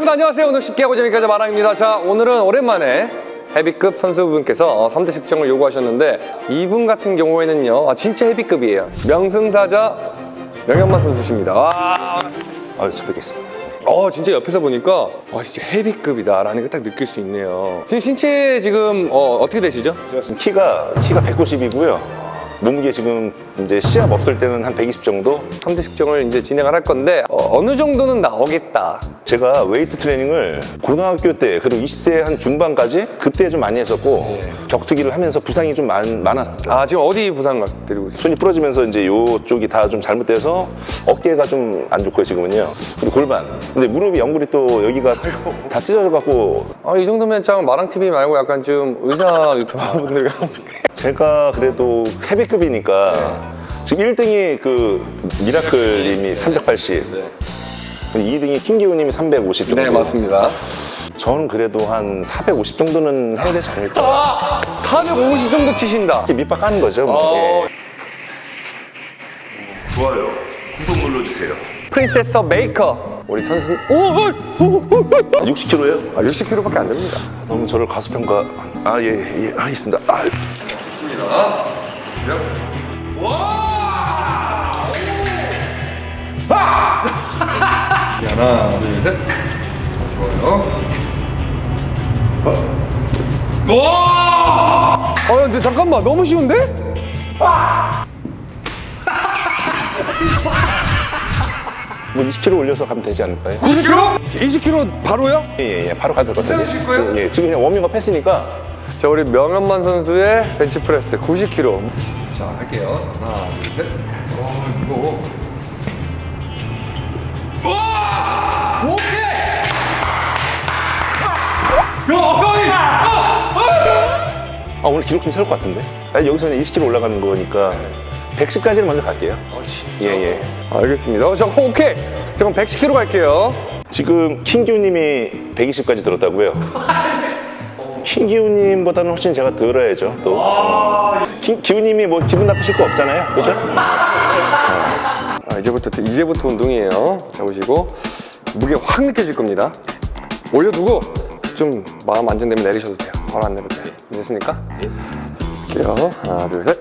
여러분 안녕하세요. 오늘 쉽게 하고 재밌게 하자 마랑입니다. 자, 오늘은 오랜만에 헤비급 선수분께서 어, 3대 측정을 요구하셨는데 이분 같은 경우에는요, 아, 진짜 헤비급이에요. 명승사자 명현만 선수십니다. 와, 아유, 뵙겠습니다. 어, 진짜 옆에서 보니까 와, 진짜 헤비급이다 라는 게딱 느낄 수 있네요. 지금 신체 지금 어, 어떻게 되시죠? 제가 지금 키가 키가 190이고요. 몸무게 지금 이제 시합 없을 때는 한 120 정도. 3대 측정을 이제 진행을 할 건데 어, 느 정도는 나오겠다. 제가 웨이트 트레이닝을 고등학교 때 그리고 20대 한 중반까지 그때 좀 많이 했었고 격투기를 하면서 부상이 좀 많, 많았습니다. 아, 지금 어디 부상 드리고 있어요? 손이 부러지면서 이제 요쪽이 다 좀 잘못돼서 어깨가 좀 안 좋고요 지금은요. 그리고 골반. 근데 무릎이 연골이 또 여기가 다 찢어져 갖고 아, 이 정도면 참 마랑TV 말고 약간 좀 의사 유튜버분들 제가 그래도 헤비급이니까 지금 1등이 그 미라클님이 380 2등이 킹기훈님이 350 정도 네, 맞습니다. 저는 그래도 한 450 정도는 해야 되지 않을까 450 정도 치신다. 이렇게 밑밥 까는 거죠 뭐. 어, 예. 좋아요. 구독 눌러주세요. 프린세스 메이커. 우리 선수. 오, 오, 오, 오, 오. 60kg요? 아, 60kg밖에 안 됩니다. 너무 저를 과소평가 아 예예 예, 하겠습니다 아, 하나, 둘, 셋. 좋아요. 와! 아, 근데 잠깐만, 너무 쉬운데? 뭐 20kg 올려서 가면 되지 않을까요? 90kg? 20kg 바로요? 예예 예, 바로 가도 될 것 같아요 거예요? 예, 예, 지금 그냥 워밍업 했으니까 자, 우리 명현만 선수의 벤치프레스 90kg. 자, 할게요. 하나, 둘, 셋. 어, 이거. 와! 오케이! 아 오늘 기록 좀 세울 것 같은데 아니, 여기서 그냥 20kg 올라가는 거니까 110까지는 먼저 갈게요 예예 알겠습니다. 어, 자, 오케이. 자, 그럼 110kg 갈게요. 지금 킹기훈님이 120까지 들었다고요? 킹기훈님보다는 훨씬 제가 들어야죠 또 킹, 기훈님이 뭐 기분 나쁘실 거 없잖아요 그죠? 아, 이제부터 이제부터 운동이에요. 자 보시고 무게 확 느껴질 겁니다. 올려두고 좀 마음 안정되면 내리셔도 돼요. 바로 안 내려도 돼요. 됐습니까? 할게요. 하나, 둘, 셋.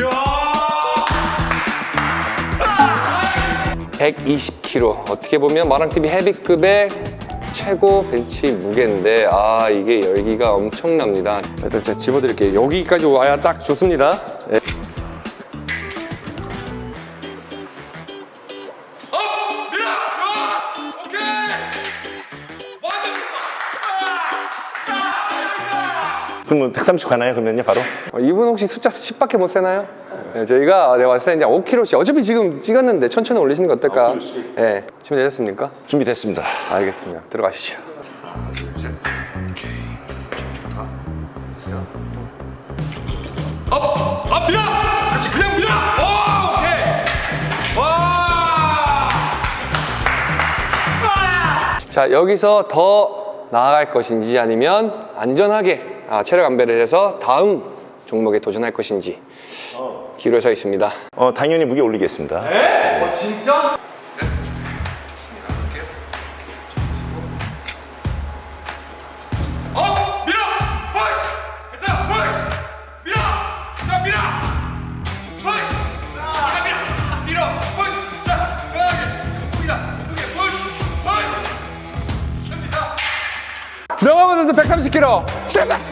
야! 120kg. 어떻게 보면 마랑TV 헤비급의 최고 벤치 무게인데 아 이게 열기가 엄청납니다. 자, 일단 제가 집어드릴게요. 여기까지 와야 딱 좋습니다. 예. 그러면 130 가나요 그러면요 바로? 어, 이분 혹시 숫자 10밖에 못 세나요? 네, 저희가 내가 봤을 때 이제 5kg씩 어차피 지금 찍었는데 천천히 올리시는 거 어떨까? 예, 준비되셨습니까? 준비됐습니다 알겠습니다. 들어가시죠. 하나, 둘, 셋. 오케이. 좋다. 세요. Up! Up! 밀어! 그렇지, 그냥 밀어! 오! 오케이! 와! 자, 여기서 더 나아갈 것인지 아니면 안전하게 아, 체력 안배를 해서 다음 종목에 도전할 것인지 기로에 서 있습니다. 어 당연히 무게 올리겠습니다 어, 진짜? 운동해! 푸시! 푸시! 좋습니다! 명현만 선수 130kg 시작!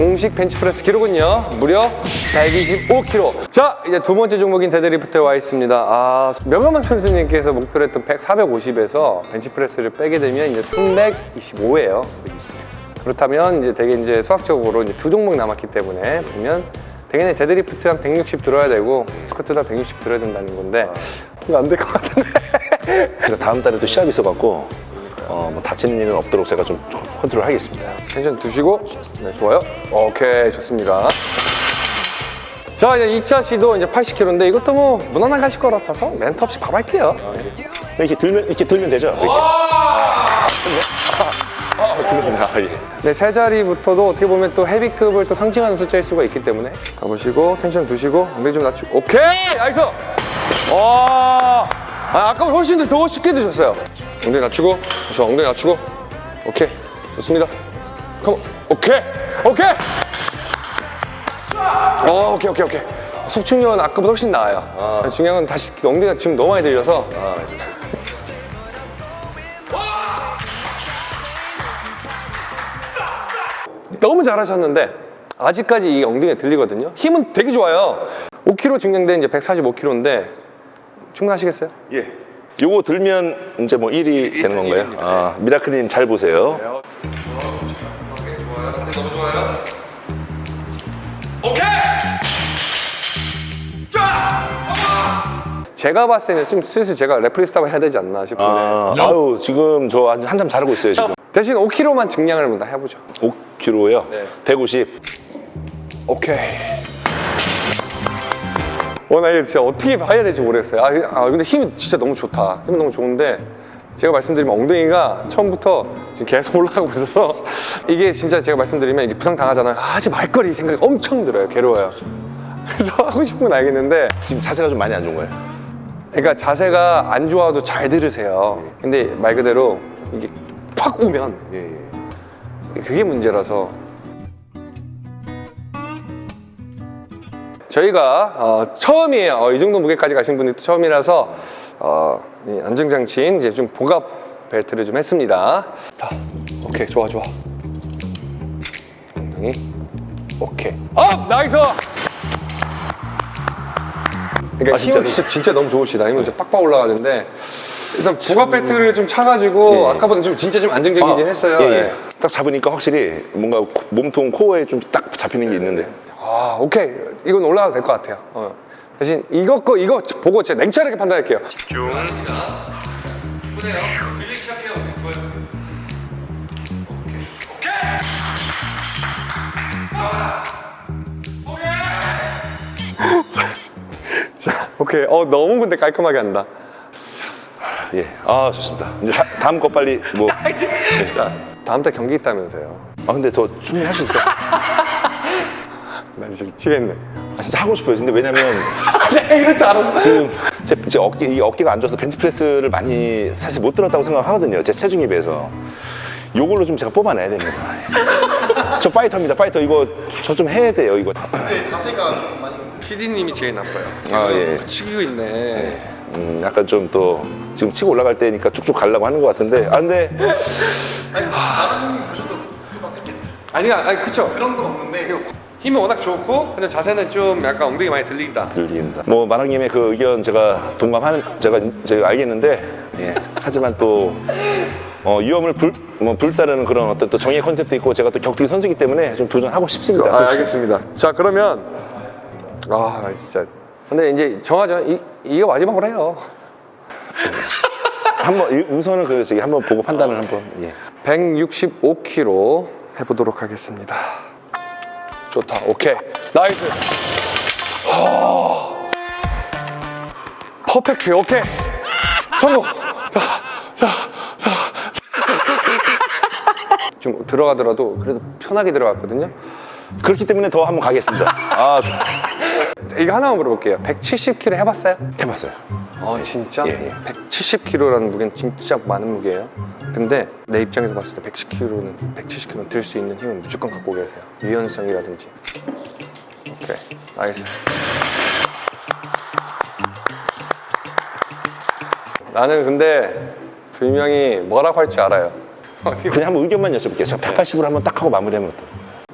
공식 벤치프레스 기록은요? 무려 125kg 자 이제 두 번째 종목인 데드리프트에 와 있습니다. 아 명현만 선수님께서 목표로 했던 100, 450에서 벤치프레스를 빼게 되면 이제 325예요. 그렇다면 이제 되게 이제 수학적으로 이제 두 종목 남았기 때문에 보면 당연히 데드리프트 한 160 들어야 되고 스쿼트도 한 160 들어야 된다는 건데. 이거 안 될 것 같은데. 제가 다음 달에 또 시합이 있어갖고 어, 뭐 다치는 일은 없도록 제가 좀 컨트롤 하겠습니다. 텐션 두시고 네 좋아요. 오케이 좋습니다. 자 이제 2차 시도 이제 80kg인데 이것도 뭐 무난하게 하실 것 같아서 멘트 없이 바로 할게요. 이렇게 들면 이렇게 들면 되죠? 이렇게. 아. 아, 예. 네, 세 자리부터도 어떻게 보면 또 헤비급을 또 상징하는 숫자일 수가 있기 때문에. 가보시고 텐션 두시고 엉덩이 좀 낮추고. 오케이! Nice 와! 아, 아까 훨씬 더 쉽게 드셨어요 엉덩이 낮추고 저 엉덩이 낮추고. 오케이. 좋습니다. Come on. 오케이. 오케이. 어 오케이 오케이 오케이. 수축력은 아까보다 훨씬 나아요. 중요한 건 다시 엉덩이가 지금 너무 많이 들려서. 너무 잘하셨는데 아직까지 이 엉덩이가 들리거든요. 힘은 되게 좋아요. 5kg 증량된 이제 145kg인데 충분하시겠어요? 예. 요거 들면 이제 뭐 1위 되는 건가요? 아, 미라클님 잘 보세요. 너무 좋아요. 오케이. 자. 제가 봤을 때는 좀 슬슬 제가 referee stop을 해야 되지 않나 싶은데 아, 아유, 지금 저 한- 한참 잘하고 있어요, 지금. 대신 5kg만 증량을 한번 다 해보죠. 5kg요. 네. 150. 오케이. 와, 나 이거 진짜 어떻게 봐야 될지 모르겠어요. 아, 아, 근데 힘이 진짜 너무 좋다. 힘은 너무 좋은데, 제가 말씀드리면 엉덩이가 처음부터 지금 계속 올라가고 있어서, 이게 진짜 제가 말씀드리면 이게 부상 당하잖아요. 아, 하지 말거리 생각이 엄청 들어요. 괴로워요. 그래서 하고 싶은 건 알겠는데, 지금 자세가 좀 많이 안 좋은 거예요. 그러니까 자세가 안 좋아도 잘 들으세요. 근데 말 그대로 이게 팍 오면, 그게 문제라서 저희가 어, 처음이에요. 어, 이 정도 무게까지 가신 분이 또 처음이라서 어, 이 안정장치인 이제 좀 복압 벨트를 좀 했습니다. 자, 오케이, 좋아, 좋아. 엉덩이, 오케이. Up, nice. 그러니까 아, 힘은? 진짜 진짜 너무 좋으시다. 힘은 진짜 빡빡 올라가는데 일단 복압 벨트를 좀 차가지고 예. 아까보다 좀 진짜 좀 안정적이긴 했어요. 예, 예. 예. 딱 잡으니까 확실히 뭔가 코- 몸통 코어에 좀 딱 잡히는 게 있는데. 아, 오케이. 이건 올라가도 될 것 같아요. 어. 대신 이거 거 이거 보고 제가 냉철하게 판단할게요. 좋습니다. 보네요. 들리기 시작해요. 좋아요. 오케이. 오케이. 자, 오케이. 어, 너무 근데 깔끔하게 한다. 예. 아, 좋습니다. 이제 다, 다음 거 빨리 뭐. 자, 다음 달 경기 있다면서요. 아, 근데 더 충분히 할 수 있을 것 같아요. 나 진짜 미치겠네. 아, 진짜 하고 싶어요. 근데 왜냐면 내가 이럴 줄 알았어. 지금 제, 제 어깨, 이 어깨가 안 좋아서 벤치프레스를 많이 사실 못 들었다고 생각하거든요. 제 체중에 비해서. 요걸로 좀 제가 뽑아내야 됩니다. 저 파이터입니다. 파이터 이거 저 좀 해야 돼요. 이거. 자세가 많이 PD님이 제일 나빠요. 아, 예. 치고 있네. 음, 약간 좀 또 지금 치고 올라갈 때니까 쭉쭉 가려고 하는 것 같은데. 아, 근데 아니야, 아니 그쵸. 그런 건 없는데 힘이 워낙 좋고 근데 자세는 좀 약간 엉덩이 많이 들린다. 들린다. 뭐 마랑님의 그 의견 제가 동감하는 제가 제가 알겠는데 예. 하지만 또 어, 위험을 불, 뭐 불사르는 그런 어떤 또 정의 컨셉도 있고 제가 또 격투기 선수이기 때문에 좀 도전하고 싶습니다. 아. 알겠습니다. 자, 그러면 아, 나 진짜. 근데 이제 정하죠. 이 이게 마지막으로 해요. 한번 이- 우선은 그래서 한번 보고 판단을 한번. 예. 165kg 해보도록 하겠습니다. 좋다. 오케이. Nice. 하... Perfect. 오케이. 성공. 자, 자, 자. 좀 들어가더라도 그래도 편하게 들어갔거든요. 그렇기 때문에 더 한번 가겠습니다. 아, 이거 하나만 물어볼게요. 170kg 해봤어요? 해봤어요. 어 진짜? 예, 예. 170kg라는 무게는 진짜 많은 무게예요. 근데 내 입장에서 봤을 때 110kg는 170kg는 들 수 있는 힘은 무조건 갖고 계세요. 유연성이라든지. 오케이, nice. 나는 근데 분명히 뭐라고 할 줄 알아요. 그냥 한번 의견만 여쭤볼게요. 제가 180으로 한번 딱 하고 마무리하면 어떨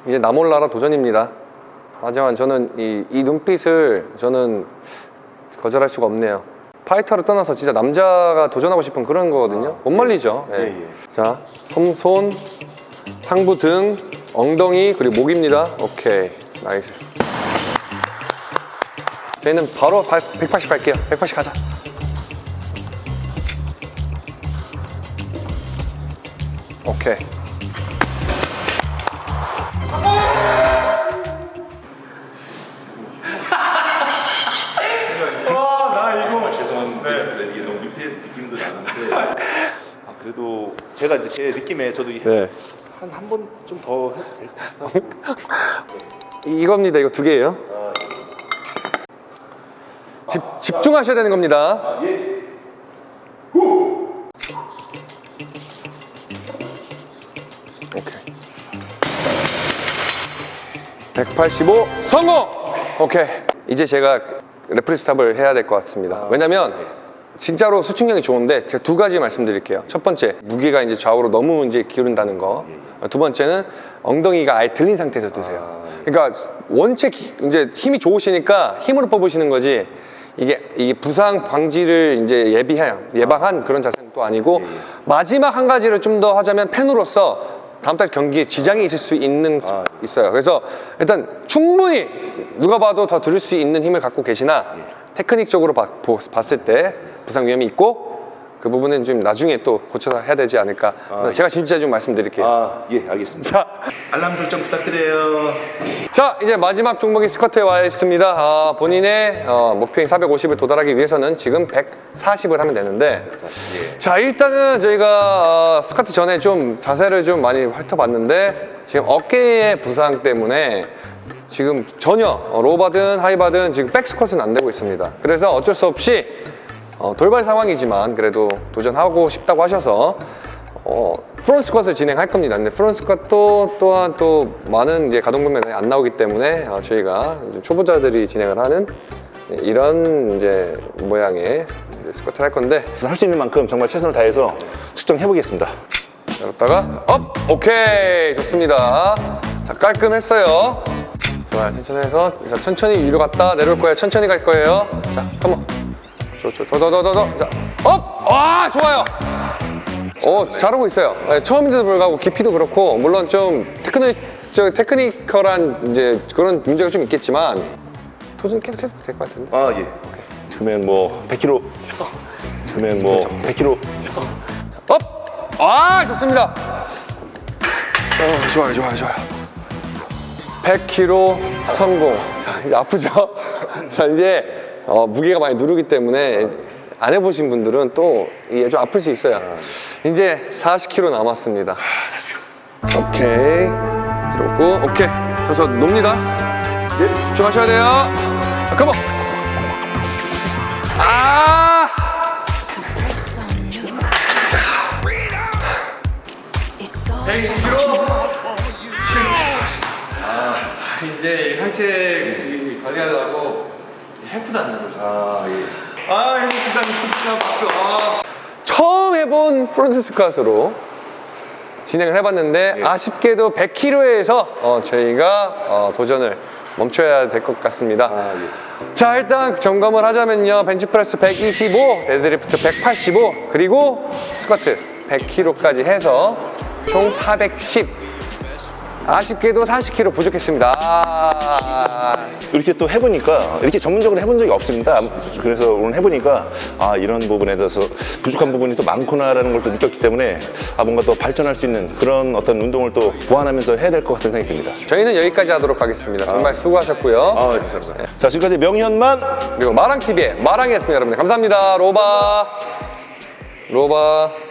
이제 나 몰라라 도전입니다. 하지만 저는 이, 이 눈빛을 저는 거절할 수가 없네요. 파이터를 떠나서 진짜 남자가 도전하고 싶은 그런 거거든요. 못 말리죠. 예. 예, 예. 자, 손, 손, 상부 등, 엉덩이, 그리고 목입니다. 오케이. Nice. 저희는 바로 180 갈게요. 180 가자. 느낌도 나는데 아, 그래도 제가 이제 제 느낌에 저도 네. 한한 번 좀 더 해도 될 것 같아요. 이겁니다. 이거 두 개예요. 집, 집중하셔야 되는 겁니다. 오케이. 185 성공! 오케이. 이제 제가 레프리 스탑을 해야 될 것 같습니다. 왜냐면 진짜로 수축력이 좋은데 제가 두 가지 말씀드릴게요. 첫 번째, 무게가 이제 좌우로 너무 이제 기울는다는 거. 두 번째는 엉덩이가 아예 들린 상태에서 드세요. 그러니까 원체 기- 이제 힘이 좋으시니까 힘으로 뽑으시는 거지. 이게 이게 부상 방지를 이제 예비한 예방한 그런 자세는 또 아니고 마지막 한 가지를 좀 더 하자면 팬으로서 다음 달 경기에 지장이 있을 수 있는 수- 있어요. 그래서 일단 충분히 누가 봐도 더 들을 수 있는 힘을 갖고 계시나 테크닉적으로 봐- 보- 봤을 때 부상 위험이 있고 그 부분은 좀 나중에 또 고쳐서 해야 되지 않을까. 제가 진짜 좀 말씀드릴게요. 아, 예, 알겠습니다. 자, 알람 설정 부탁드려요. 자 이제 마지막 종목이 스쿼트에 와 있습니다 아, 본인의 어, 목표인 450을 도달하기 위해서는 지금 140을 하면 되는데 자 일단은 저희가 어, 스쿼트 전에 좀 자세를 좀 많이 훑어봤는데 지금 어깨의 부상 때문에 지금 전혀 어, 로바든 하이바든 지금 백스쿼트는 안 되고 있습니다 그래서 어쩔 수 없이 어, 돌발 상황이지만 그래도 도전하고 싶다고 하셔서 어, front 스쿼트를 진행할 겁니다. 근데 front 스쿼트도 또한 또 많은 이제 가동 범위에 안 나오기 때문에 어, 저희가 이제 초보자들이 진행을 하는 이런 이제 모양의 이제 스쿼트를 할 건데 할 수 있는 만큼 정말 최선을 다해서 측정해 보겠습니다. 열었다가 up! 오케이 좋습니다. 자 깔끔했어요. 좋아요 천천히 해서 자, 천천히 위로 갔다 내려올 거예요. 천천히 갈 거예요. 자 come on. 더더더더더 자 up! 와 좋아요. 오, 잘하고 있어요. 네, 처음인데도 불구하고 깊이도 그렇고 물론 좀 techni-, 저 technical한 이제 그런 문제가 좀 있겠지만 도전 계속 해도 될 것 같은데. 아, 예. 그러면 뭐 100kg. 그러면 뭐 100kg. Up! 아, 좋습니다. 어, 좋아요, 좋아요, 좋아요. 100kg 성공. 자, 이제 아프죠? 자, 이제 어, 무게가 많이 누르기 때문에 안 해보신 분들은 또 이게 좀 아플 수 있어요. 이제 40kg 남았습니다. 오케이. 들었고, 오케이. 저서 놉니다. 예, 집중하셔야 돼요. 자, 컴온. 아! Press on you. It's 이제 상체 관리하려고 해프도 안 나고 아, 예. 아, 해줬습니다. 해줬습니다. 박수. 아. 처음 해본 프론트 스쿼트로 진행을 해봤는데 아쉽게도 100kg에서 어, 저희가 어, 도전을 멈춰야 될 것 같습니다. 아, 예. 자 일단 점검을 하자면요 벤치프레스 125 데드리프트 185 그리고 스쿼트 100kg까지 해서 총 410 아쉽게도 40kg 부족했습니다. 아, 이렇게 또 해보니까 이렇게 전문적으로 해본 적이 없습니다. 그래서 오늘 해보니까 아 이런 부분에 대해서 부족한 부분이 또 많구나라는 걸 또 느꼈기 때문에 아 뭔가 또 발전할 수 있는 그런 어떤 운동을 또 보완하면서 해야 될 것 같은 생각이 듭니다. 저희는 여기까지 하도록 하겠습니다. 정말 수고하셨고요. 아 감사합니다. 자 지금까지 명현만 그리고 마랑TV의 마랑이었습니다 여러분들. 감사합니다. 로바. 로바